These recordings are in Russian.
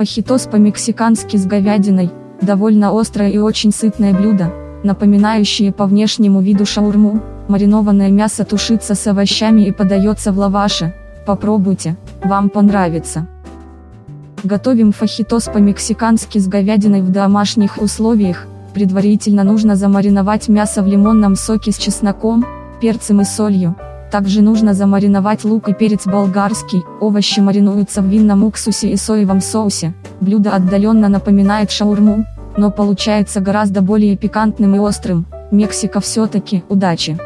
Фахитос по-мексикански с говядиной, довольно острое и очень сытное блюдо, напоминающее по внешнему виду шаурму, маринованное мясо тушится с овощами и подается в лаваше, попробуйте, вам понравится. Готовим фахитос по-мексикански с говядиной в домашних условиях, предварительно нужно замариновать мясо в лимонном соке с чесноком, перцем и солью, также нужно замариновать лук и перец болгарский, овощи маринуются в винном уксусе и соевом соусе, блюдо отдаленно напоминает шаурму, но получается гораздо более пикантным и острым, Мексика все-таки, удачи!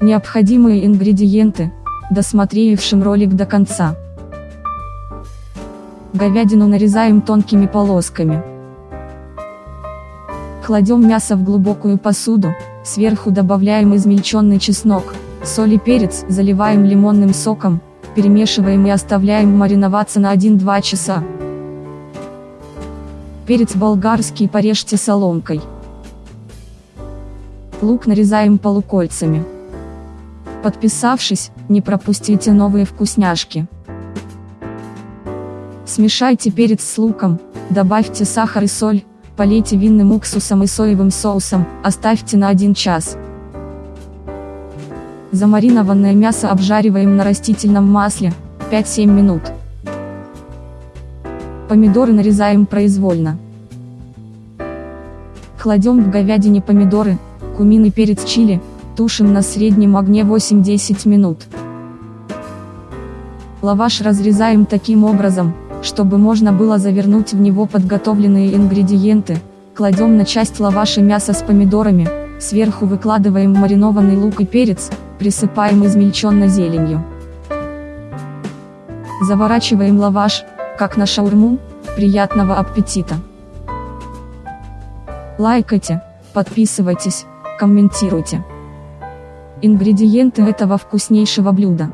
Необходимые ингредиенты, досмотревшим ролик до конца. Говядину нарезаем тонкими полосками. Кладем мясо в глубокую посуду, сверху добавляем измельченный чеснок, соль и перец, заливаем лимонным соком, перемешиваем и оставляем мариноваться на 1-2 часа. Перец болгарский порежьте соломкой. Лук нарезаем полукольцами. Подписавшись, не пропустите новые вкусняшки. Смешайте перец с луком, добавьте сахар и соль, полейте винным уксусом и соевым соусом, оставьте на 1 час. Замаринованное мясо обжариваем на растительном масле, 5-7 минут. Помидоры нарезаем произвольно. Кладем в говядине помидоры, кумин и перец чили, тушим на среднем огне 8-10 минут. Лаваш разрезаем таким образом, чтобы можно было завернуть в него подготовленные ингредиенты, кладем на часть лаваша мясо с помидорами, сверху выкладываем маринованный лук и перец, присыпаем измельченной зеленью. Заворачиваем лаваш, как на шаурму, приятного аппетита! Лайкайте, подписывайтесь, комментируйте. Ингредиенты этого вкуснейшего блюда.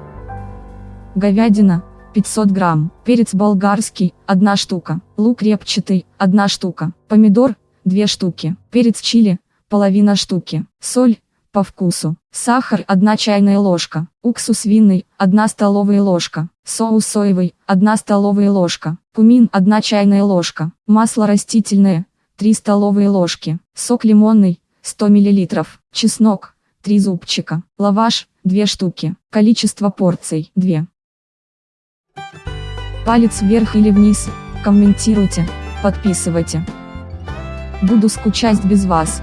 Говядина, 500 грамм, перец болгарский, 1 штука, лук репчатый, 1 штука, помидор, 2 штуки, перец чили, половина штуки, соль, по вкусу. Сахар 1 чайная ложка, уксус винный 1 столовая ложка, соус соевый 1 столовая ложка, кумин 1 чайная ложка, масло растительное 3 столовые ложки, сок лимонный 100 мл, чеснок 3 зубчика, лаваш 2 штуки, количество порций 2. Палец вверх или вниз, комментируйте, подписывайте. Буду скучать без вас.